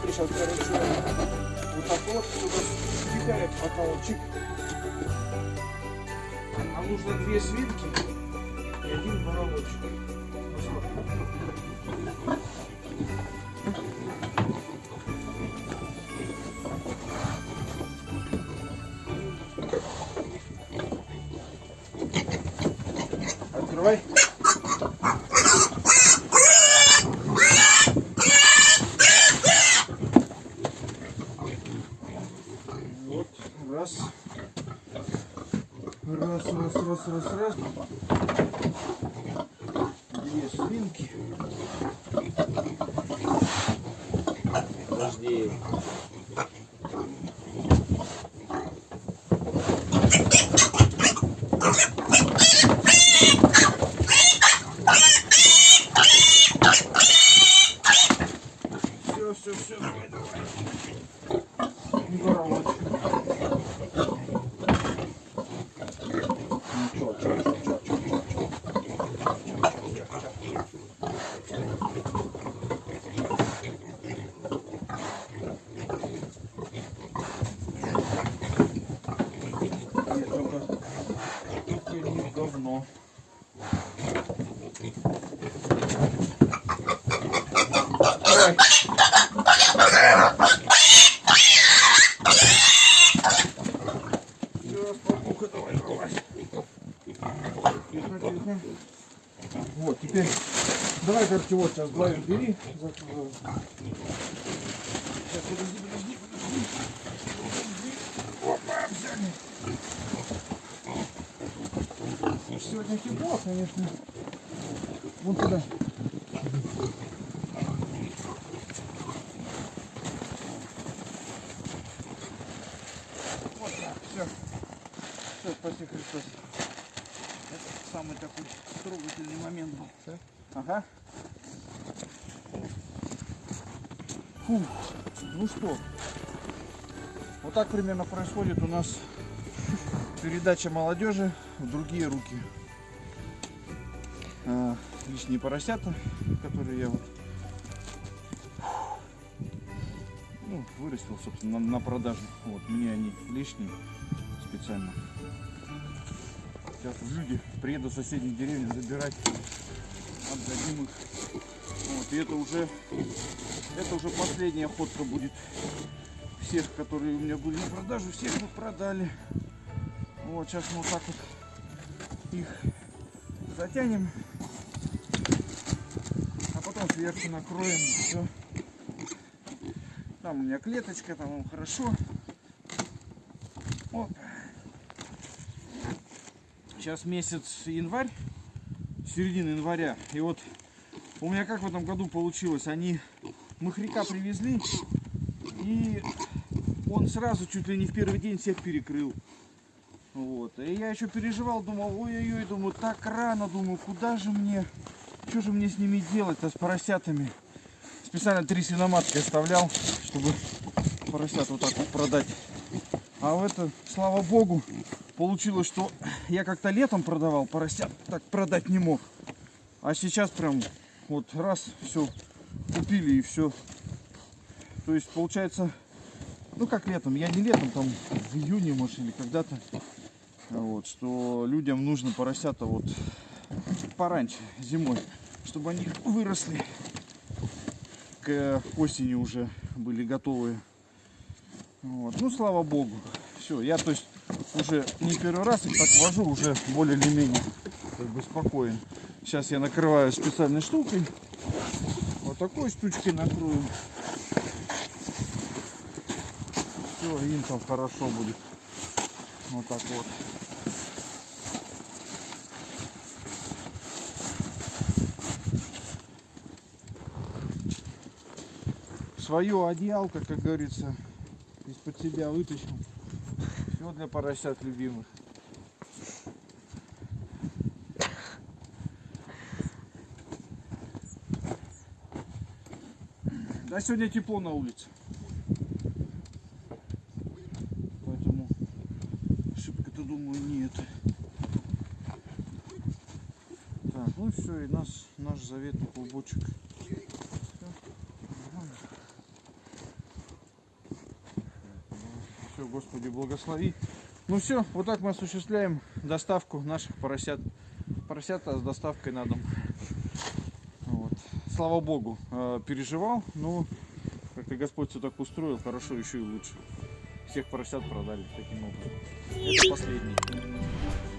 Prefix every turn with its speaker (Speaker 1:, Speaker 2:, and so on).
Speaker 1: смотри, сейчас, короче, вот так вот сюда кидает, пока он чик. Нам нужно две свинки и один боровочек. Раз, раз, раз. Две свинки.
Speaker 2: Подожди.
Speaker 1: Все, все, все, давай, давай. Не боровочек. Говно. Давай. Всё, спокуха, давай, давай. Тихо, тихо. Вот, теперь давай, короче, вот сейчас главин бери. Сейчас, подожди, подожди. Подожди. Опа, взяли. Сегодня тепло, конечно. Вон туда. Вот так, все. Все, спаси Христос. Это самый такой трогательный момент был. Ага. Фух, ну что, вот так примерно происходит у нас передача молодежи в другие руки. А, лишние поросята, которые я вот ну, вырастил, собственно, на, на продажу. Вот, мне они лишние специально. Сейчас люди приедут в соседние деревни забирать, отдадим их. Вот, и это уже, это уже последняя охотка будет. Всех, которые у меня были на продажу, всех мы продали. Вот, сейчас мы вот так вот их затянем. А потом сверху накроем. Все. Там у меня клеточка, там хорошо. Оп. Сейчас месяц январь, середина января. И вот у меня как в этом году получилось, они махряка привезли, и он сразу чуть ли не в первый день всех перекрыл. Вот. И я еще переживал, думал, ой-ой-ой, думаю, так рано, думаю, куда же мне, что же мне с ними делать-то, с поросятами. Специально три свиноматки оставлял, чтобы поросят вот так вот продать. А в это, слава богу, получилось, что я как-то летом продавал поросят, так продать не мог. А сейчас прям вот раз, все, купили и все. То есть получается, ну как летом, я не летом, там в июне, может, или когда-то. Вот, что людям нужно поросята вот пораньше, зимой, чтобы они выросли к осени уже были готовые. Вот. Ну, слава богу. Все, я то есть уже не первый раз их так вожу, уже более или менее как бы спокоен. Сейчас я накрываю специальной штукой. Вот такой штучкой накрою. Все, им там хорошо будет. Вот так вот. Свое одеялко, как говорится, из-под себя вытащил. Все для поросят любимых. Да, сегодня тепло на улице. Поэтому шибко-то думаю нет. Так, ну все, и нас, наш заветный клубочек. Господи, благослови. Ну все, вот так мы осуществляем доставку наших поросят. Поросята с доставкой на дом. Вот. Слава Богу, э, переживал, но как-то Господь все так устроил, хорошо еще и лучше. Всех поросят продали таким образом. Это последний.